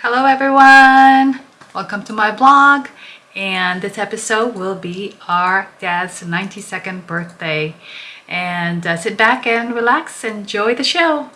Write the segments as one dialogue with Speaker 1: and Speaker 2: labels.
Speaker 1: Hello everyone! Welcome to my blog. And this episode will be our dad's 92nd birthday. And uh, sit back and relax. Enjoy the show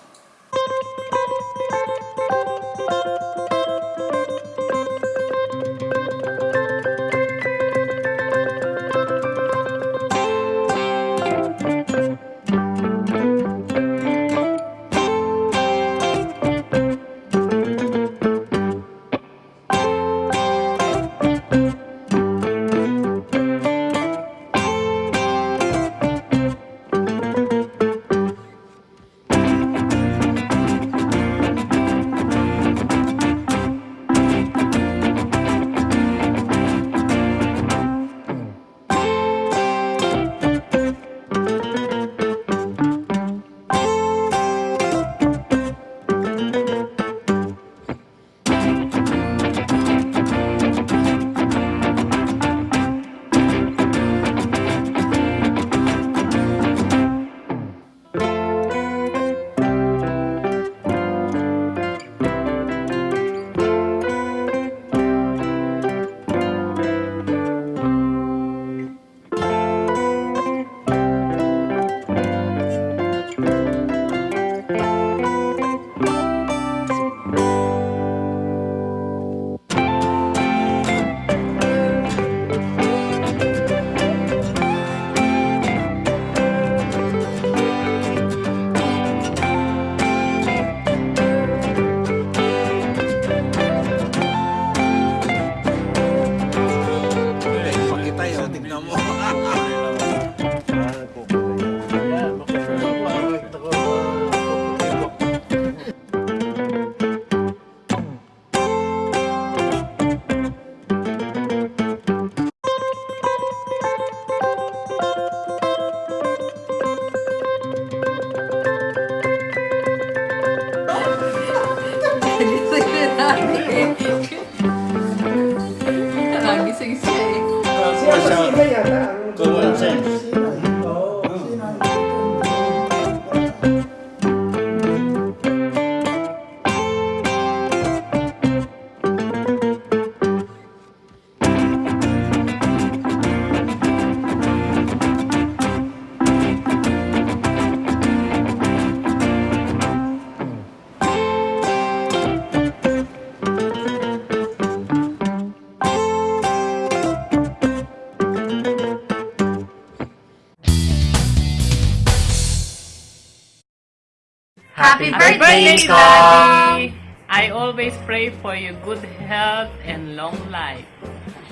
Speaker 1: Happy
Speaker 2: Happy birthday, Daddy! I always pray for your good health and long life.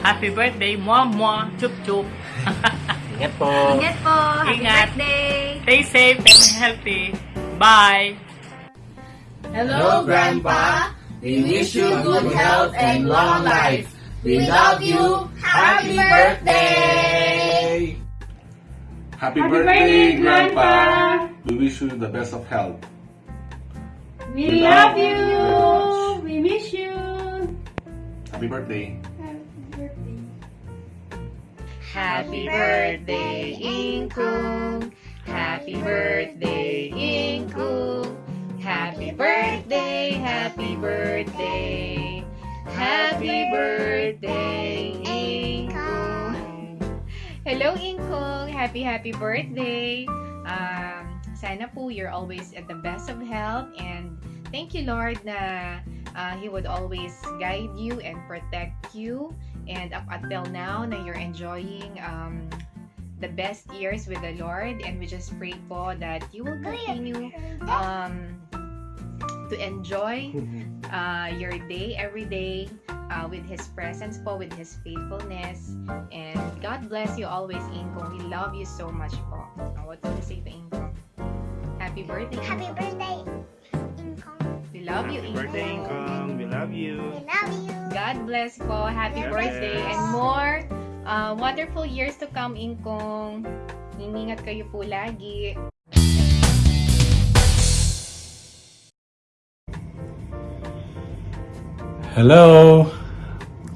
Speaker 2: Happy birthday, Mwa Mwa! Chup Chup!
Speaker 3: Ingat po.
Speaker 4: Ingat po. Happy
Speaker 2: Ingat.
Speaker 4: birthday.
Speaker 2: Stay safe and healthy. Bye!
Speaker 3: Hello, Grandpa. We wish you good health and long life. We love you. Happy birthday!
Speaker 5: Happy, birthday, Grandpa! We wish you the best of health.
Speaker 4: We
Speaker 5: love
Speaker 4: you.
Speaker 5: much.
Speaker 4: We miss you.
Speaker 5: Happy birthday.
Speaker 4: Happy birthday, Happy birthday, Inkung. Happy birthday, Inkung. Happy birthday, happy birthday. Happy birthday, Inkung. Hello, Inkung. Happy, happy birthday. Um, sana po you're always at the best of health and thank you, Lord, na uh, He would always guide you and protect you and up until now na you're enjoying um, the best years with the Lord and we just pray po that you will continue um, to enjoy uh, your day every day uh, with His presence po, with His faithfulness and God bless you always Inko. We love you so much po. Uh, what do you say to Inko? Happy birthday
Speaker 6: Happy birthday, Incong.
Speaker 4: We love you Inko.
Speaker 7: birthday, Incong. We love you.
Speaker 6: We love you.
Speaker 4: God bless po. Happy
Speaker 7: God
Speaker 4: birthday and more uh, wonderful years to come, Inkong. Iningat kayo po lagi.
Speaker 8: Hello,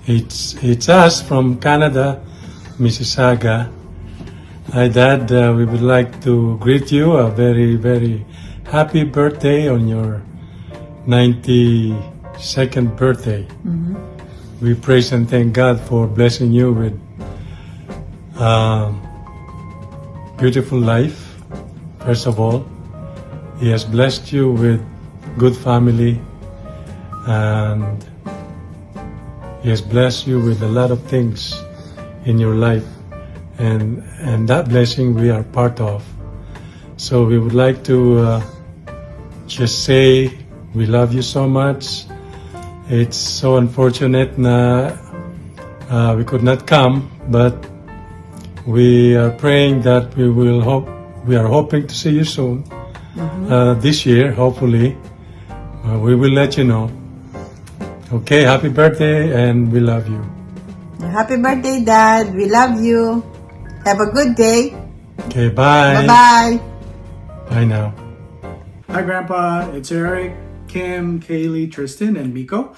Speaker 8: it's it's us from Canada, Mississauga. Hi, Dad. Uh, we would like to greet you a very very happy birthday on your 92nd second birthday. We praise and thank God for blessing you with um, beautiful life. First of all, He has blessed you with good family and He has blessed you with a lot of things in your life and and that blessing we are part of. So we would like to uh, just say we love you so much. It's so unfortunate na uh, we could not come, but we are praying that we will hope. We are hoping to see you soon uh, this year, hopefully. Uh, we will let you know. Okay, happy birthday, and we love you.
Speaker 7: Happy birthday, Dad. We love you. Have a good day.
Speaker 8: Okay, bye.
Speaker 7: Bye-bye.
Speaker 8: Bye now.
Speaker 9: Hi, Grandpa. It's Eric, Kim, Kaylee, Tristan, and Miko.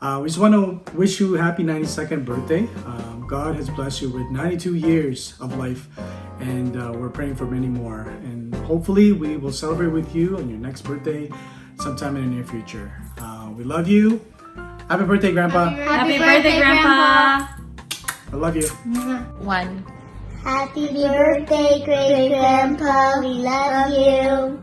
Speaker 9: Uh, we just want to wish you a happy 92nd birthday. Um, God has blessed you with 92 years of life, and uh, we're praying for many more. And hopefully, we will celebrate with you on your next birthday sometime in the near future. Uh, we love you. Happy birthday, Grandpa.
Speaker 10: Happy birthday, Grandpa.
Speaker 9: I love you.
Speaker 1: One.
Speaker 11: Happy birthday, great grandpa. We love you.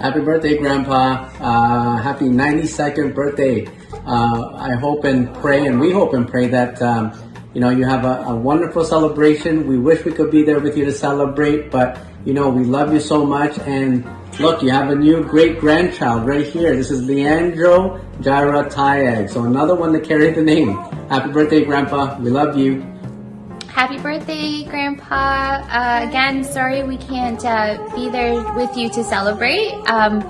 Speaker 12: Happy birthday, Grandpa. Uh, happy 92nd birthday. Uh, I hope and pray, and we hope and pray that, um, you know, you have a, a wonderful celebration. We wish we could be there with you to celebrate, but, you know, we love you so much. And look, you have a new great grandchild right here. This is Leandro Jaira Tayag. So another one to carry the name. Happy birthday, Grandpa. We love you.
Speaker 13: Happy birthday, Grandpa. Uh, again, sorry we can't uh, be there with you to celebrate. Um,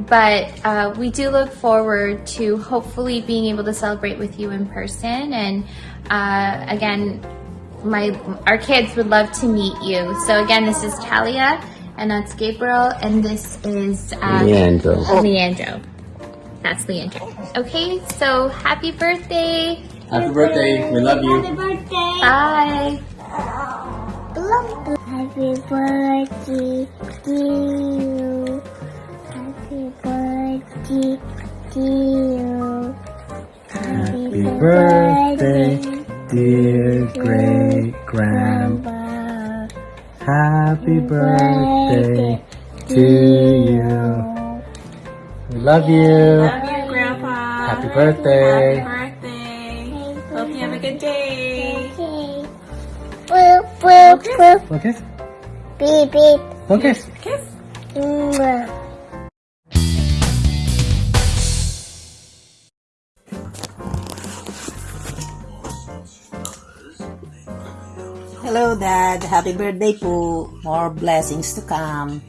Speaker 13: but uh, we do look forward to hopefully being able to celebrate with you in person. And uh, again, my our kids would love to meet you. So again, this is Talia, and that's Gabriel, and this is uh,
Speaker 12: Leandro.
Speaker 13: Leandro. That's Leandro. Okay, so happy birthday.
Speaker 12: Happy birthday. We love you.
Speaker 11: Happy birthday.
Speaker 13: Bye.
Speaker 11: Happy birthday to you. Happy birthday to you. Happy birthday,
Speaker 12: dear
Speaker 11: great grandpa.
Speaker 12: Happy
Speaker 11: birthday
Speaker 12: to you. We love you.
Speaker 10: Love you, Grandpa.
Speaker 12: Happy birthday.
Speaker 10: birthday.
Speaker 11: Boop, boop.
Speaker 12: Okay.
Speaker 11: Beep, beep.
Speaker 12: Okay.
Speaker 10: Kiss.
Speaker 11: Mwah.
Speaker 7: Hello, Dad. Happy birthday po. More blessings to come.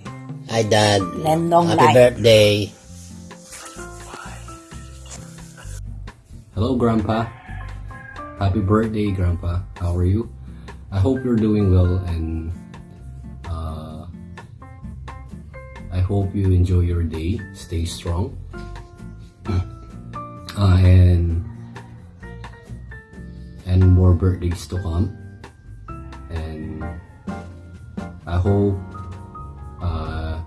Speaker 14: Hi, Dad.
Speaker 7: And long
Speaker 14: Happy
Speaker 7: life.
Speaker 14: birthday.
Speaker 12: Hello, Grandpa. Happy birthday, Grandpa. How are you? I hope you're doing well and uh, I hope you enjoy your day. Stay strong. Uh, and and more birthdays to come. And I hope uh,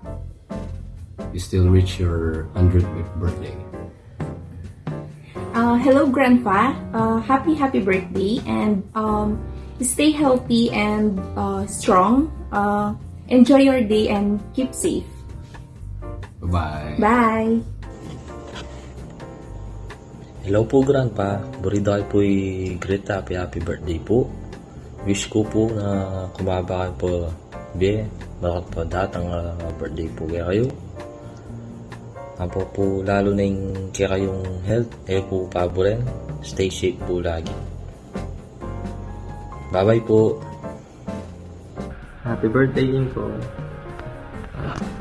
Speaker 12: you still reach your 100th birthday.
Speaker 10: Uh, hello, Grandpa. Uh, happy, happy birthday. And um, stay healthy and uh, strong. Uh, enjoy your day and keep safe.
Speaker 12: Bye-bye.
Speaker 10: Bye.
Speaker 14: Hello po, Grandpa. Burido kayo po'y great happy happy birthday po. Wish ko po na kumaba kayo po be, malakat po datang uh, birthday po kaya kayo. Apo po lalo na yung kaya kayong health, kayo po pabo rin. Stay safe po lagi. Bye-bye po.
Speaker 3: Happy birthday, Inko.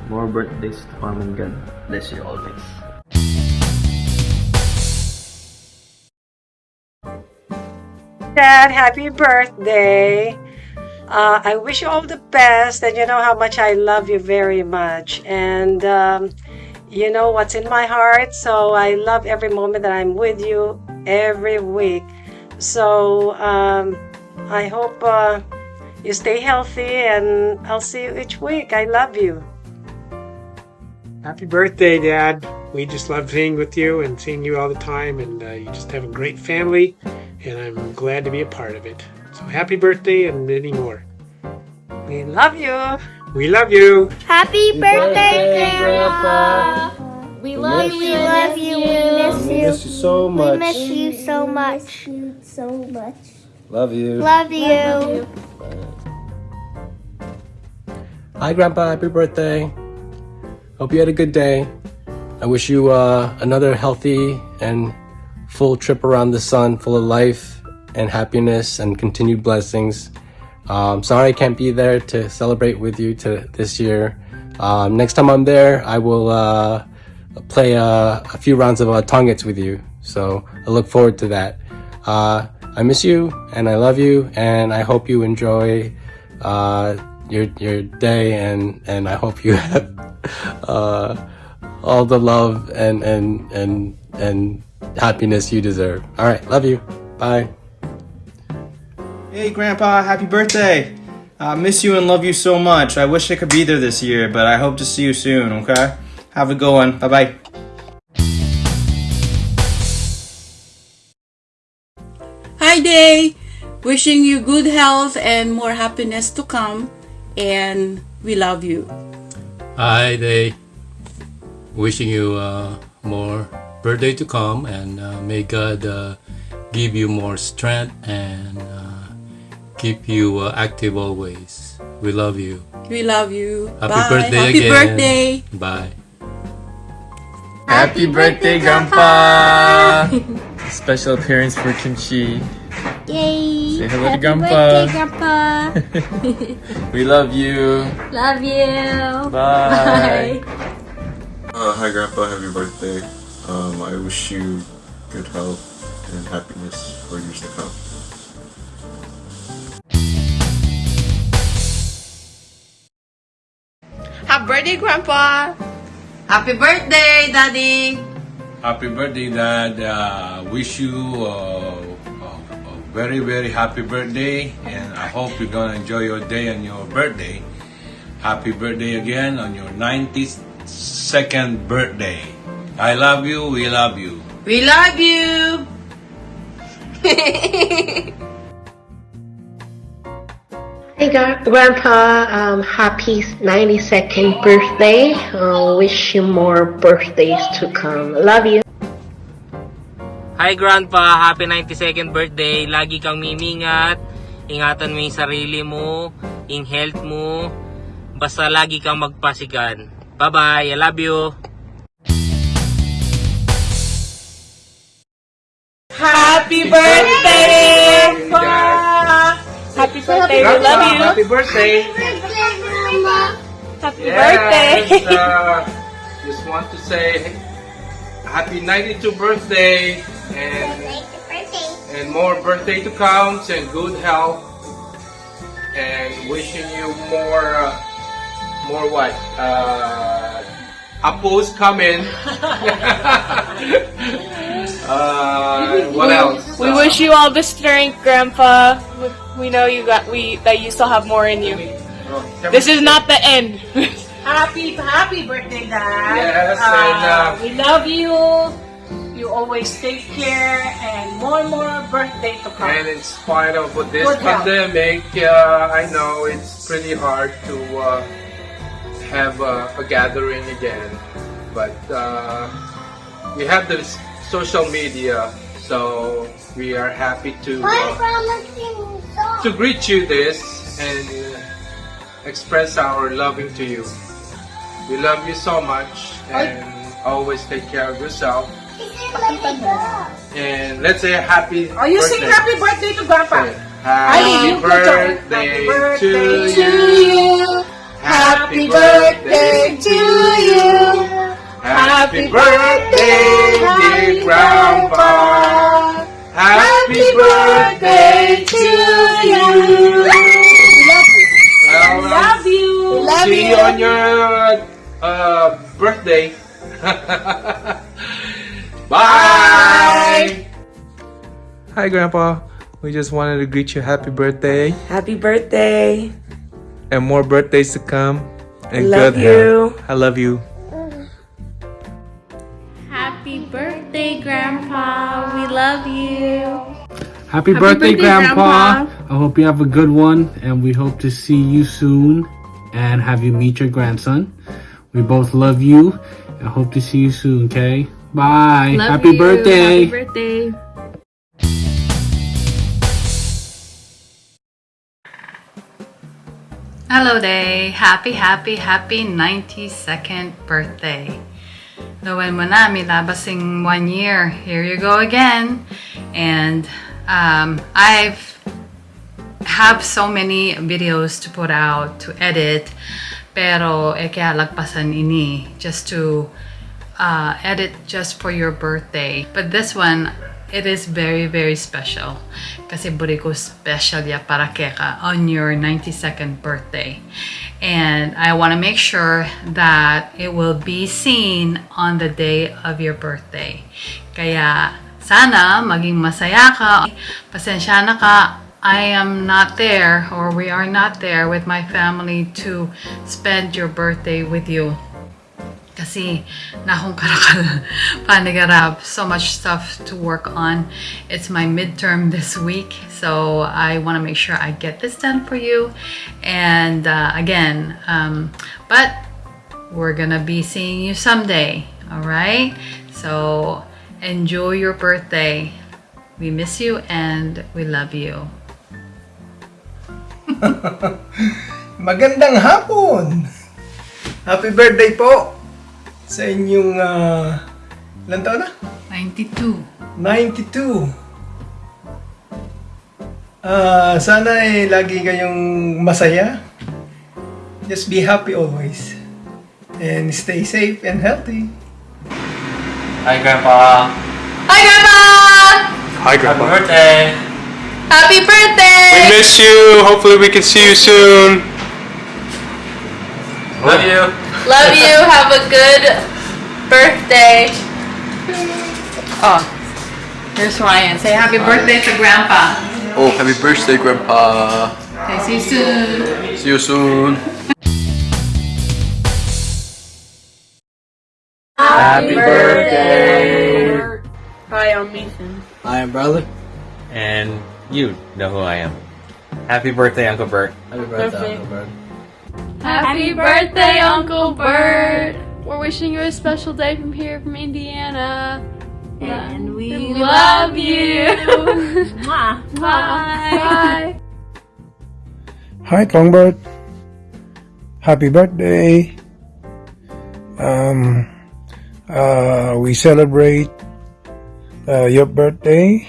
Speaker 3: More birthdays to come and God bless you always.
Speaker 15: Dad, happy birthday. Uh, I wish you all the best, and you know how much I love you very much. And um, you know what's in my heart, so I love every moment that I'm with you every week. So um, I hope uh, you stay healthy, and I'll see you each week. I love you.
Speaker 16: Happy birthday, Dad. we just love being with you and seeing you all the time, and uh, you just have a great family, and I'm glad to be a part of it. So happy birthday and many more.
Speaker 15: We love you.
Speaker 16: We love you.
Speaker 11: Happy birthday,
Speaker 10: Grandpa.
Speaker 11: We
Speaker 10: love
Speaker 11: we
Speaker 10: you.
Speaker 11: love you. We miss you.
Speaker 10: We miss you so much.
Speaker 11: We miss you so much. so much.
Speaker 10: Love you.
Speaker 11: Love you.
Speaker 17: Hi, Grandpa. Happy birthday. Hope you had a good day. I wish you uh, another healthy and full trip around the sun, full of life and happiness and continued blessings. Um, sorry I can't be there to celebrate with you to this year. Um, next time I'm there, I will uh, play uh, a few rounds of uh, Tongits with you. So I look forward to that. Uh, I miss you and I love you and I hope you enjoy uh, your your day and and I hope you have uh, all the love and and and and happiness you deserve. All right, love you. Bye.
Speaker 18: Hey, Grandpa, happy birthday! I miss you and love you so much. I wish I could be there this year, but I hope to see you soon, okay? Have a good one. Bye bye.
Speaker 19: Hi, Day! Wishing you good health and more happiness to come, and we love you.
Speaker 20: Hi, Day. Wishing you uh, more birthday to come, and uh, may God uh, give you more strength and uh, keep you uh, active always. We love you.
Speaker 19: We love you.
Speaker 20: Happy
Speaker 19: Bye.
Speaker 20: birthday
Speaker 19: Happy
Speaker 20: again.
Speaker 19: birthday.
Speaker 20: Bye.
Speaker 3: Happy birthday, Grandpa! Special appearance for Kimchi.
Speaker 11: Yay.
Speaker 3: Say hello to
Speaker 11: Happy
Speaker 3: Grandpa.
Speaker 11: birthday, Grandpa.
Speaker 3: We love you.
Speaker 11: love you.
Speaker 3: Bye.
Speaker 5: Uh, hi, Grandpa. Happy birthday. Um, I wish you good health and happiness for years to come.
Speaker 7: Happy birthday, Grandpa! Happy birthday, Daddy!
Speaker 20: Happy birthday, Dad. Uh, wish you uh, a, a very, very happy birthday, and I hope you're gonna enjoy your day and your birthday. Happy birthday again on your 92nd birthday. I love you. We love you.
Speaker 7: We love you!
Speaker 21: Hey Grandpa, um, happy 92nd birthday. Uh, wish you more birthdays to come. Love you.
Speaker 22: Hi Grandpa, happy 92nd birthday. Lagi kang mimingat. Ingatan mo yung sarili mo, yung health mo. Basta lagi kang magpasigan. Bye-bye. I love you.
Speaker 7: Happy birthday, Grandpa! Happy birthday, we love you!
Speaker 18: Happy birthday!
Speaker 7: Happy
Speaker 18: Yes,
Speaker 7: birthday!
Speaker 18: uh, just want to say happy 92 birthday and and more birthday to come and good health and wishing you more uh, more what uh, apples coming. uh, what else?
Speaker 2: We wish you all the strength, Grandpa. We- We know you got we that you still have more in you. This is not the end.
Speaker 7: Happy, happy birthday, Dad!
Speaker 18: Yes, and, uh,
Speaker 7: we love you. You always take care, and more and more birthday to come.
Speaker 18: And in spite of this
Speaker 7: Good
Speaker 18: pandemic, uh, I know it's pretty hard to uh, have a, a gathering again. But uh, we have the social media, so we are happy to uh, to greet you this and express our loving to you. We love you so much and always take care of yourself. And let's say happy
Speaker 7: Oh, you sing
Speaker 18: birthday.
Speaker 7: happy birthday to Grandpa.
Speaker 18: Happy
Speaker 7: you good job.
Speaker 18: birthday
Speaker 7: Happy
Speaker 18: to
Speaker 7: birthday
Speaker 18: you.
Speaker 7: you. Happy birthday to you.
Speaker 18: Happy birthday, dear Grandpa. Happy birthday to you. Well,
Speaker 7: Love you. Love
Speaker 18: see you
Speaker 7: you.
Speaker 18: on your uh, birthday. Bye!
Speaker 23: Hi, Grandpa. We just wanted to greet you happy birthday.
Speaker 7: Happy birthday.
Speaker 23: And more birthdays to come. And
Speaker 7: love
Speaker 23: good
Speaker 7: you.
Speaker 23: Health. I love you. Happy birthday, Grandpa.
Speaker 13: We love you.
Speaker 12: Happy, happy birthday, Grandpa. Grandpa. I hope you have a good one and we hope to see you soon and have you meet your grandson. We both love you and hope to see you soon, okay? Bye.
Speaker 13: Love
Speaker 12: Happy
Speaker 13: you.
Speaker 12: birthday.
Speaker 13: Happy birthday.
Speaker 1: Hello day! Happy, happy, happy 92nd birthday! Gawin mo na, may labasing one year. Here you go again. And um, I've have so many videos to put out, to edit. Pero eh kaya lagpasan ini just to uh, edit just for your birthday. But this one, it is very, very special. Kasi buri ko special ya para keka on your 92nd birthday. And I want to make sure that it will be seen on the day of your birthday. Kaya sana maging masaya ka. Pasensya na ka. I am not there or we are not there with my family to spend your birthday with you. Kasi na akong karakal panigarap. So much stuff to work on. It's my midterm this week. So I want to make sure I get this done for you. And uh, again, um, but we're gonna be seeing you someday. All right? So enjoy your birthday. We miss you and we love you.
Speaker 24: Magandang hapon! Happy birthday po sa inyong uh, ilan taon na?
Speaker 1: 92.
Speaker 24: 92. Ah, sana eh lagi kayong masaya. Just be happy always. And stay safe and healthy.
Speaker 3: Hi, Grandpa.
Speaker 2: Hi, Grandpa!
Speaker 16: Hi, Grandpa.
Speaker 3: Happy birthday.
Speaker 2: Happy birthday!
Speaker 16: We miss you. Hopefully, we can see you soon.
Speaker 3: Love you.
Speaker 2: Love you. Have a good birthday.
Speaker 1: Oh, here's Ryan. Say happy birthday to Grandpa.
Speaker 3: Oh, happy birthday, Grandpa.
Speaker 1: Okay, see you soon.
Speaker 3: See you soon.
Speaker 12: Happy birthday.
Speaker 7: Hi, I'm Ethan.
Speaker 12: Hi, I'm brother.
Speaker 3: And you know who I am. Happy birthday, Uncle Bert.
Speaker 12: Happy
Speaker 7: birthday,
Speaker 12: Uncle Bert.
Speaker 2: Happy birthday, Uncle Bert! We're wishing you a special day from here, from Indiana.
Speaker 11: And we
Speaker 2: We love you.
Speaker 11: Mwah.
Speaker 2: Bye.
Speaker 24: Hi, Congbert. Happy birthday. Um, uh, we celebrate uh, your birthday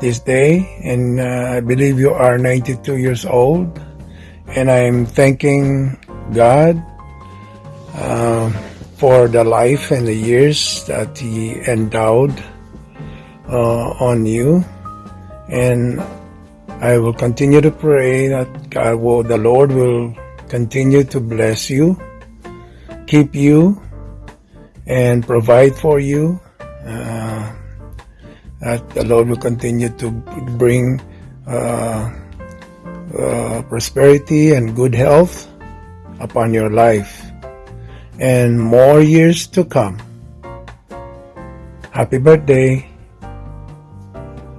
Speaker 24: this day, and uh, I believe you are 92 years old. And I'm thanking God um, for the life and the years that He endowed uh, on you. And I will continue to pray that God will, the Lord will continue to bless you, keep you, and provide for you. Uh, that the Lord will continue to bring uh, uh, prosperity and good health upon your life and more years to come. Happy birthday.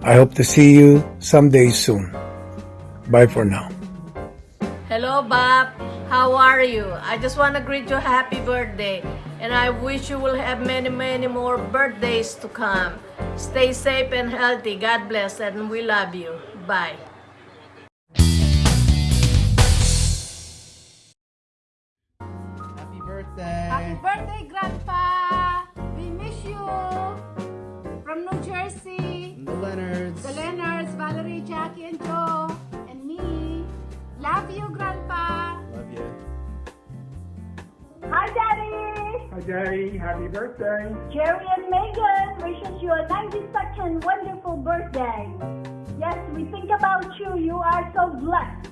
Speaker 24: I hope to see you someday soon. Bye for now.
Speaker 11: Hello, Bob. How are you? I just want to greet you happy birthday. And I wish you will have many, many more birthdays to come. Stay safe and healthy. God bless and we love you. Bye.
Speaker 12: Happy birthday.
Speaker 25: Jerry and Megan wishes you a 92nd wonderful birthday. Yes, we think about you. You are so blessed.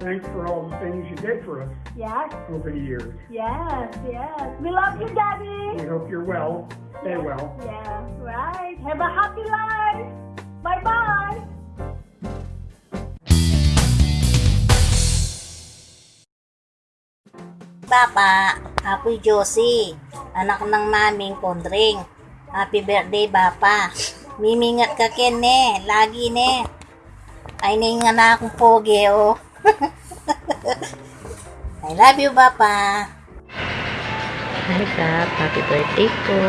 Speaker 9: Thanks for all the things you did for us
Speaker 25: Yes,
Speaker 9: over the years.
Speaker 25: yes, yes. We love you, Daddy.
Speaker 9: We hope you're well. Stay well.
Speaker 25: Yeah, right. Have a happy life. Bye-bye.
Speaker 26: Papa, ako'y Josie, anak ng maming Kondring. Happy birthday, Papa. Mimingat ka ken ne, lagi ne. Ay nga na akong pogi oh. I love you, Papa.
Speaker 27: Hi Kap, happy birthday po.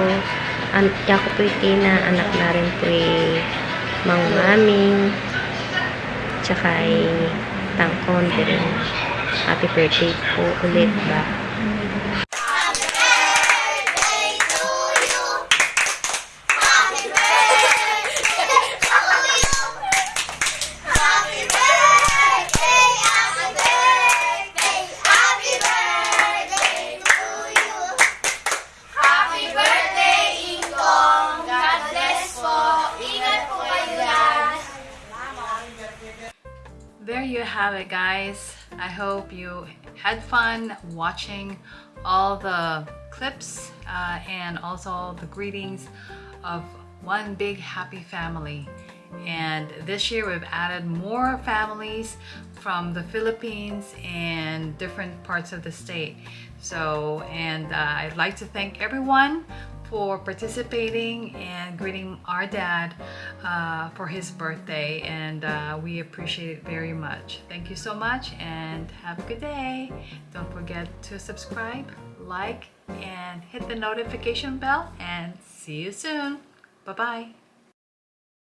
Speaker 27: An ako po Tina, anak na rin po Mang Maming. Tsaka ay Tangkon din. Happy birthday po ulit ba?
Speaker 1: Guys. I hope you had fun watching all the clips uh, and also the greetings of one big happy family. And this year we've added more families from the Philippines and different parts of the state. So, and uh, I'd like to thank everyone for participating and greeting our dad uh, for his birthday and uh, we appreciate it very much. Thank you so much and have a good day. Don't forget to subscribe, like, and hit the notification bell and see you soon. Bye-bye.